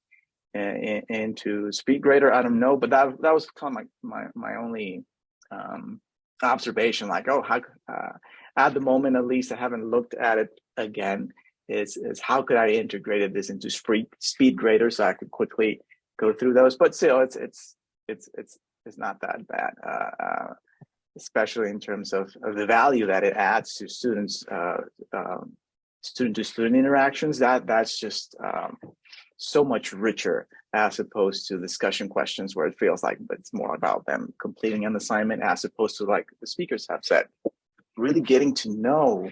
in, into SpeedGrader. I don't know, but that that was kind of my my, my only um, observation. Like, oh, how uh, at the moment at least, I haven't looked at it again. Is is how could I integrate this into Speed speed grader so I could quickly go through those? But still, it's it's it's it's it's not that bad. Uh, uh, especially in terms of, of the value that it adds to students, uh, um, student to student interactions, that that's just um, so much richer as opposed to discussion questions where it feels like it's more about them completing an assignment as opposed to like the speakers have said, really getting to know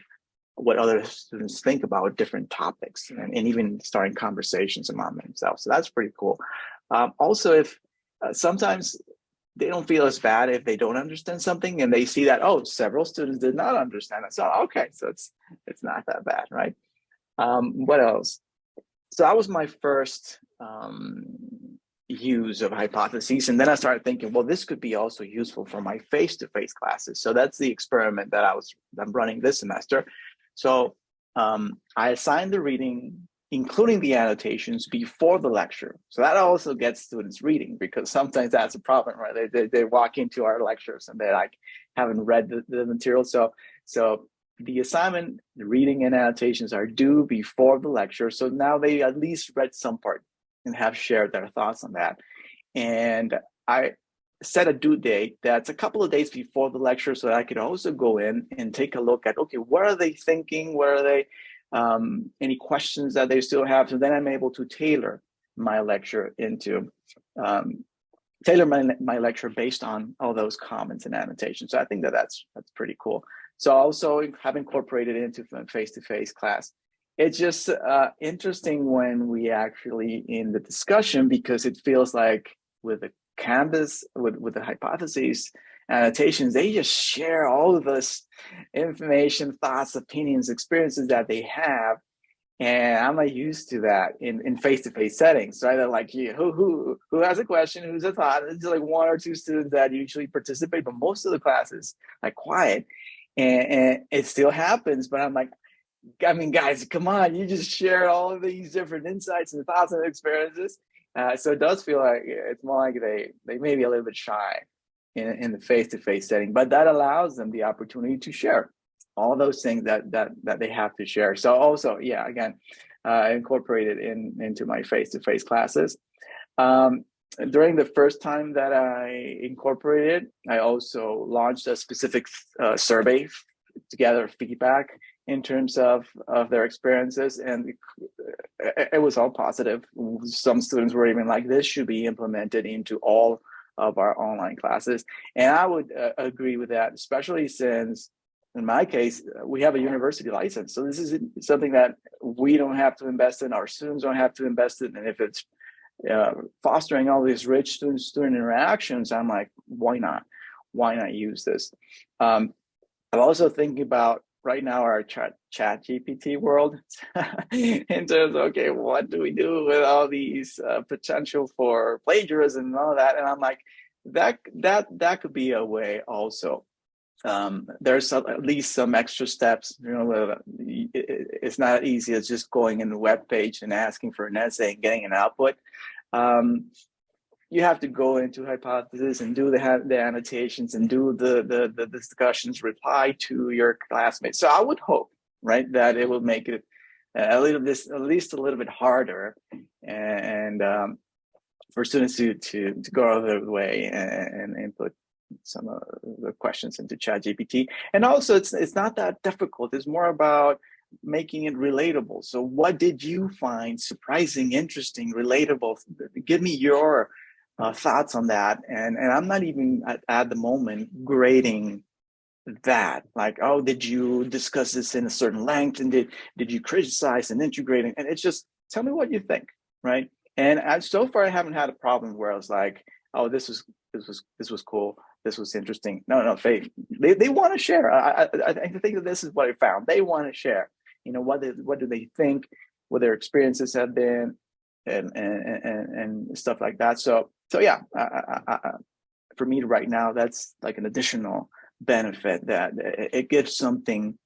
what other students think about different topics and, and even starting conversations among themselves. So that's pretty cool. Um, also, if uh, sometimes they don't feel as bad if they don't understand something and they see that oh several students did not understand it. So okay so it's it's not that bad right? Um, what else? So that was my first um, use of hypotheses and then i started thinking well this could be also useful for my face-to-face -face classes. So that's the experiment that i was i'm running this semester so um, i assign the reading including the annotations before the lecture. So that also gets students reading because sometimes that's a problem, right? They, they, they walk into our lectures and they like haven't read the, the material. So, so the assignment, the reading and annotations are due before the lecture. So now they at least read some part and have shared their thoughts on that. And I set a due date that's a couple of days before the lecture so I could also go in and take a look at, okay, what are they thinking? Where are they um, any questions that they still have. So then I'm able to tailor my lecture into, um, tailor my, my lecture based on all those comments and annotations. So I think that that's, that's pretty cool. So also have incorporated into face-to-face -face class. It's just uh, interesting when we actually in the discussion because it feels like with the canvas, with, with the hypotheses, uh, annotations, they just share all of this information, thoughts, opinions, experiences that they have. And I'm not used to that in, in face-to-face settings, right? They're like, yeah, who, who, who has a question? Who's a thought? It's like one or two students that usually participate, but most of the classes like quiet. And, and it still happens, but I'm like, I mean, guys, come on, you just share all of these different insights and thoughts and experiences. Uh, so it does feel like it's more like they, they may be a little bit shy in, in the face-to-face -face setting, but that allows them the opportunity to share all those things that that that they have to share. So also, yeah, again, uh, incorporated in into my face-to-face -face classes. Um, during the first time that I incorporated, I also launched a specific uh, survey to gather feedback in terms of of their experiences, and it, it was all positive. Some students were even like, "This should be implemented into all." of our online classes. And I would uh, agree with that, especially since in my case, we have a university license. So this is something that we don't have to invest in, our students don't have to invest in. And if it's uh, fostering all these rich student student interactions, I'm like, why not? Why not use this? Um, I'm also thinking about right now our chat ChatGPT world in terms of okay, what do we do with all these uh, potential for plagiarism and all that? And I'm like, that that that could be a way also um, there's at least some extra steps. You know, uh, it- it- it's not easy as just going in the web page and asking for an essay and getting an output. Um, you have to go into hypothesis and do the the annotations and do the, the the discussions, reply to your classmates. So I would hope, right, that it will make it a little bit, at least a little bit harder, and um, for students to to to go out of their way and, input some of the questions into ChatGPT. And also, it's it's not that difficult. It's more about making it relatable. So, what did you find surprising, interesting, relatable? Give me your uh, thoughts on that. And and I'm not even at, at the moment grading that. Like oh did you discuss this in a certain length? And did did you criticize and integrate and it's just tell me what you think right? And I, so far i haven't had a problem where i was like oh this was this was this was cool. This was interesting. No no they they, they want to share. I, I i think that this is what i found. They want to share. You know what they, what do they think? What their experiences have been? And and and, and stuff like that. So so yeah for me right now that's like an additional benefit that it, gives something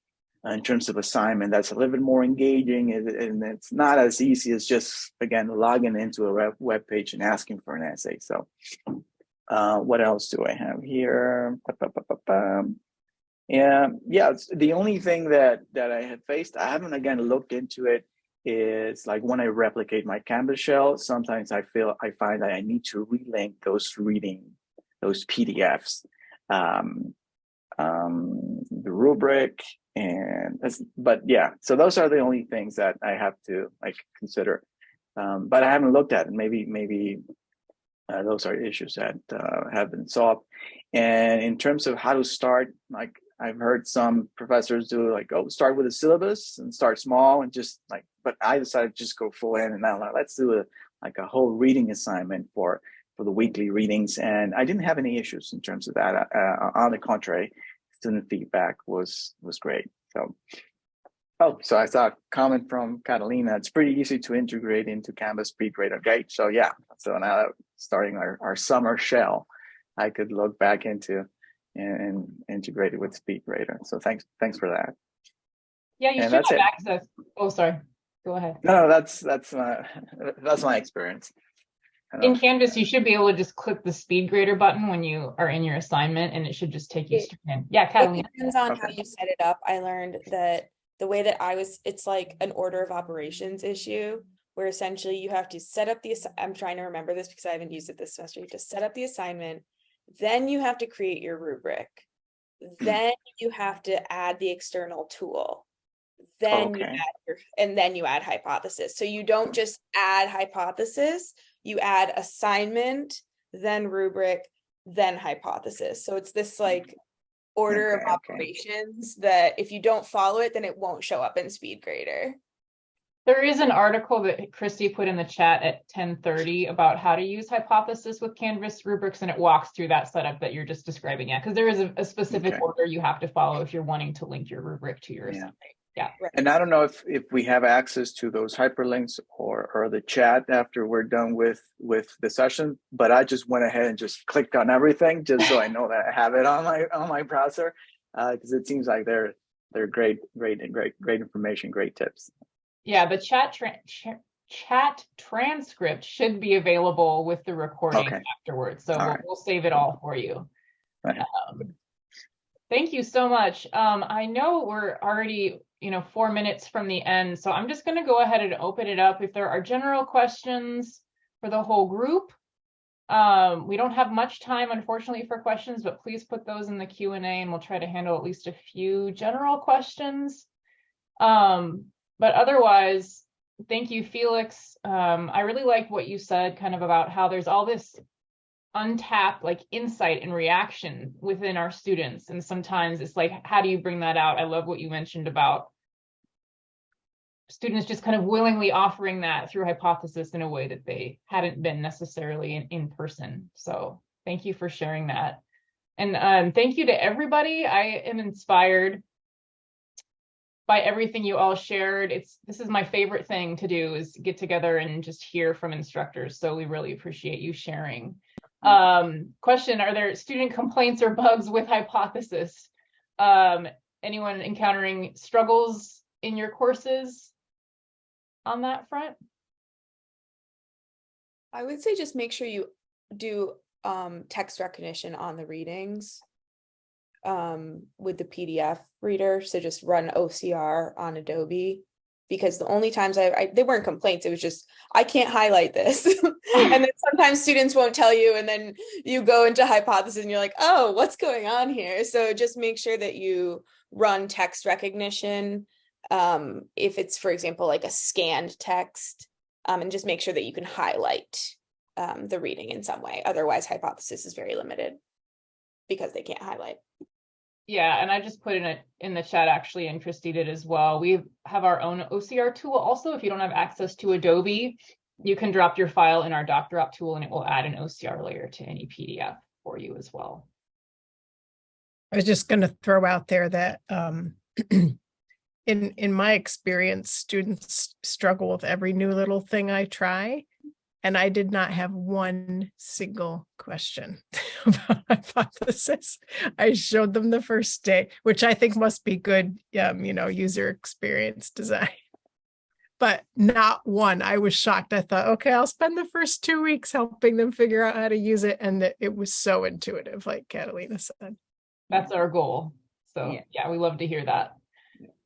uh, in terms of assignment that's a little bit more engaging and, it's not as easy as just again logging into a web, web page and asking for an essay. So uh, what else do i have here? Yeah yeah the only thing that that i have faced i haven't again looked into it is like when i replicate my canvas shell sometimes i feel i find that i need to relink those reading those pdfs um, um, the rubric and but yeah so those are the only things that i have to like consider. Um, but i haven't looked at it. Maybe maybe uh, those are issues that uh, have been solved. And in terms of how to start like i've heard some professors do like oh start with a syllabus and start small and just like but i decided to just go full in and now let's do a like a whole reading assignment for for the weekly readings and i didn't have any issues in terms of that uh, on the contrary student feedback was was great. So, oh, so I saw a comment from Catalina. It's pretty easy to integrate into Canvas SpeedGrader Gate. So yeah, so now starting our, our summer shell, I could look back into and, and integrate it with SpeedGrader. So thanks, thanks for that. Yeah, you And should have that's it. access. Oh, sorry. Go ahead. No, no, that's that's my that's my experience. In Canvas, you should be able to just click the speed grader button when you are in your assignment and it should just take you It- straight in. Yeah, It depends on how you set it up. I learned that the way that I was, it's like an order of operations issue. Where essentially you have to set up the, I'm trying to remember this because I haven't used it this semester. You have to set up the assignment. Then you have to create your rubric. Hmm. Then you have to add the external tool. Then you Okay. add your, and then you add hypothesis. So you don't just add hypothesis, you add assignment, then rubric, then hypothesis. So it's this hmm. like order of Okay, okay. operations that if you don't follow it, then it won't show up in SpeedGrader. There is an article that Christy put in the chat at ten thirty about how to use hypothesis with Canvas rubrics, and it walks through that setup that you're just describing. Yeah, because there is a, a specific Okay. order you have to follow if you're wanting to link your rubric to your Yeah. assignment. And I don't know if if we have access to those hyperlinks or or the chat after we're done with with the session, but I just went ahead and just clicked on everything just so I know that I have it on my on my browser uh, because it seems like they're they're great great great great information, great tips. Yeah, the chat tran- ch- chat transcript should be available with the recording Okay. afterwards. So we'll, right. we'll save it all for you. Right. Um, thank you so much. Um, I know we're already, you know, four minutes from the end, so I'm just going to go ahead and open it up. If there are general questions for the whole group, um, we don't have much time, unfortunately, for questions, but please put those in the Q and A, and we'll try to handle at least a few general questions. Um, but otherwise, thank you, Felix. Um, I really like what you said kind of about how there's all this untapped like insight and reaction within our students. And sometimes it's like, how do you bring that out? I love what you mentioned about students just kind of willingly offering that through hypothesis in a way that they hadn't been necessarily in, in person. So thank you for sharing that. And um, thank you to everybody. I am inspired by everything you all shared. It's this is my favorite thing to do is get together and just hear from instructors. So we really appreciate you sharing. Um, question, are there student complaints or bugs with hypothesis? Um, anyone encountering struggles in your courses on that front? I would say just make sure you do um text recognition on the readings. Um, with the PDF reader, so just run OCR on Adobe. Because the only times I, I, they weren't complaints, it was just, I can't highlight this. And then sometimes students won't tell you, and then you go into hypothesis and you're like, oh, what's going on here? So just make sure that you run text recognition. Um, if it's, for example, like a scanned text, um, and just make sure that you can highlight um, the reading in some way. Otherwise, hypothesis is very limited because they can't highlight. Yeah, and I just put in it in the chat actually, and Christy did as well. We have our own OCR tool also. If you don't have access to Adobe, you can drop your file in our DocDrop tool and it will add an OCR layer to any PDF for you as well. I was just going to throw out there that um, in in my experience, students struggle with every new little thing I try. And I did not have one single question about hypothesis. I showed them the first day, which I think must be good, um, you know, user experience design. But not one. I was shocked. I thought, okay, I'll spend the first two weeks helping them figure out how to use it. And that it was so intuitive, like Catalina said. That's our goal. So Yeah. yeah, we love to hear that.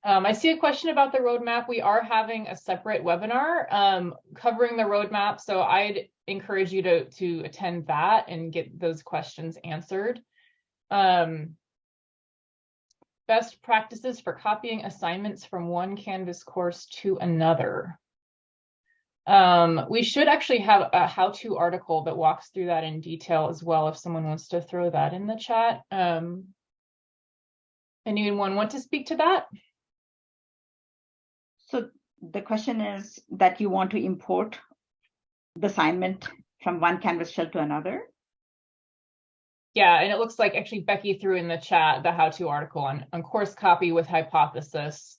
Um, I see a question about the roadmap. We are having a separate webinar um, covering the roadmap. So I'd encourage you to, to attend that and get those questions answered. Um, best practices for copying assignments from one Canvas course to another. Um, we should actually have a how-to article that walks through that in detail as well, if someone wants to throw that in the chat. Um, anyone want to speak to that? So the question is that you want to import the assignment from one Canvas shell to another? Yeah, and it looks like actually Becky threw in the chat the how-to article on, on course copy with hypothesis,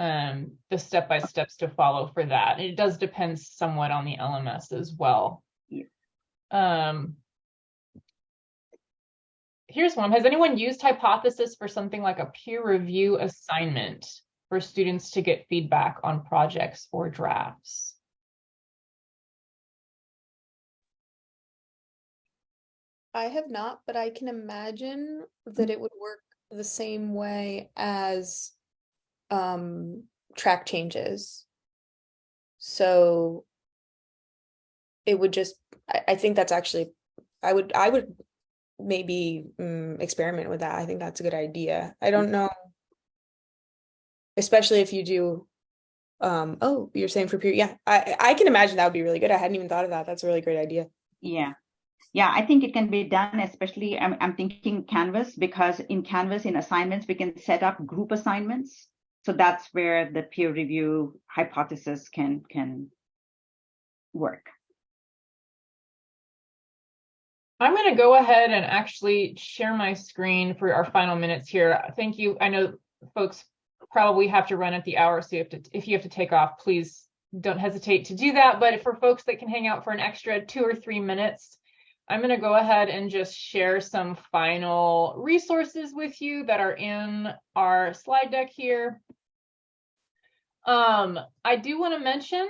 um, the step-by-steps to follow for that. And it does depend somewhat on the LMS as well. Yeah. Um, here's one. Has anyone used hypothesis for something like a peer review assignment for students to get feedback on projects or drafts? I have not, but I can imagine that it would work the same way as um track changes. So it would just, I, I think that's actually, I would, I would maybe mm, experiment with that. I think that's a good idea. I don't know. Especially if you do, um, oh, you're saying for peer, yeah, I, I can imagine that would be really good. I hadn't even thought of that. That's a really great idea. Yeah. Yeah, I think it can be done, especially I'm, I'm thinking Canvas because in Canvas, in assignments, we can set up group assignments. So that's where the peer review hypothesis can can work. I'm going to go ahead and actually share my screen for our final minutes here. Thank you. I know folks probably have to run at the hour, so you have to, if you have to take off, please don't hesitate to do that. But for folks that can hang out for an extra two or three minutes, I'm going to go ahead and just share some final resources with you that are in our slide deck here. Um, I do want to mention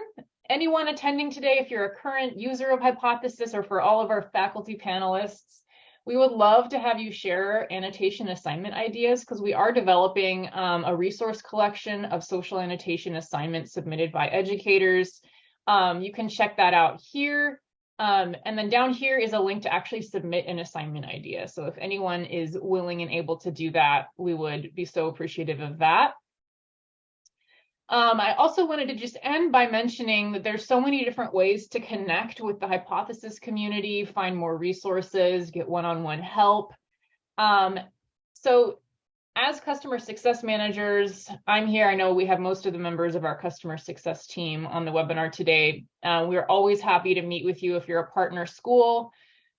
anyone attending today, if you're a current user of Hypothesis or for all of our faculty panelists, we would love to have you share annotation assignment ideas because we are developing um, a resource collection of social annotation assignments submitted by educators. Um, you can check that out here. Um, and then down here is a link to actually submit an assignment idea. So if anyone is willing and able to do that, we would be so appreciative of that. Um, I also wanted to just end by mentioning that there's so many different ways to connect with the hypothesis community, find more resources, get one-on-one -on -one help. Um, so as customer success managers, I'm here. I know we have most of the members of our customer success team on the webinar today. Uh, we're always happy to meet with you if you're a partner school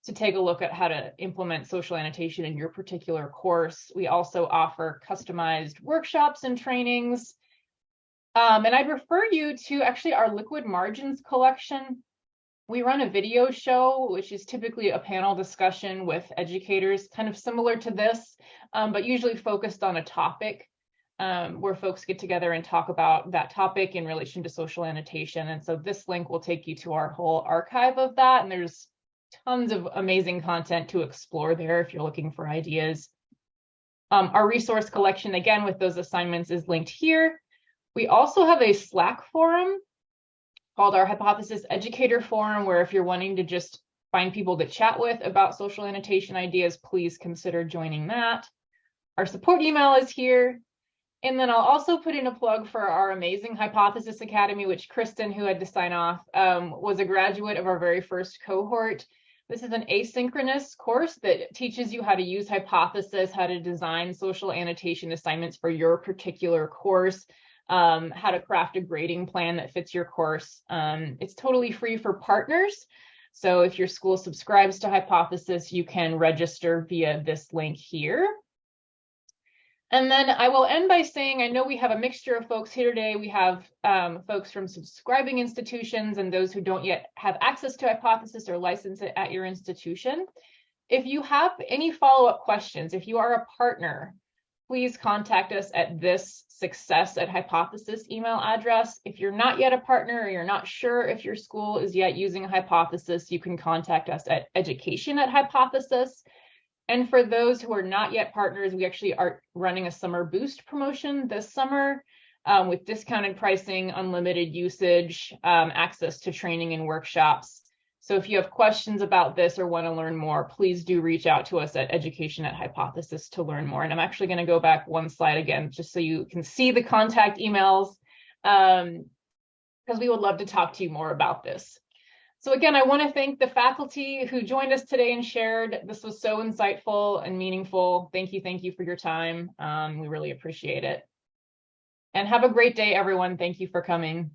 to take a look at how to implement social annotation in your particular course. We also offer customized workshops and trainings um, and I'd refer you to actually our liquid margins collection, we run a video show, which is typically a panel discussion with educators, kind of similar to this, um, but usually focused on a topic um, where folks get together and talk about that topic in relation to social annotation. And so this link will take you to our whole archive of that. And there's tons of amazing content to explore there if you're looking for ideas. Um, our resource collection, again, with those assignments is linked here. We also have a Slack forum called our Hypothesis Educator Forum, where if you're wanting to just find people to chat with about social annotation ideas, please consider joining that. Our support email is here. And then I'll also put in a plug for our amazing Hypothesis Academy, which Kristen, who had to sign off, um, was a graduate of our very first cohort. This is an asynchronous course that teaches you how to use Hypothesis, how to design social annotation assignments for your particular course um, how to craft a grading plan that fits your course. Um, it's totally free for partners. So if your school subscribes to Hypothesis, you can register via this link here. And then I will end by saying, I know we have a mixture of folks here today. We have um, folks from subscribing institutions and those who don't yet have access to Hypothesis or license it at your institution. If you have any follow-up questions, if you are a partner, please contact us at this success at hypothesis email address. If you're not yet a partner or you're not sure if your school is yet using hypothesis, you can contact us at education at hypothesis. And for those who are not yet partners, we actually are running a summer boost promotion this summer um, with discounted pricing, unlimited usage, um, access to training and workshops. So if you have questions about this or want to learn more, please do reach out to us at education at hypothesis to learn more. And I'm actually going to go back one slide again, just so you can see the contact emails, because um, we would love to talk to you more about this. So again, I want to thank the faculty who joined us today and shared. This was so insightful and meaningful. Thank you. Thank you for your time. Um, we really appreciate it. And have a great day, everyone. Thank you for coming.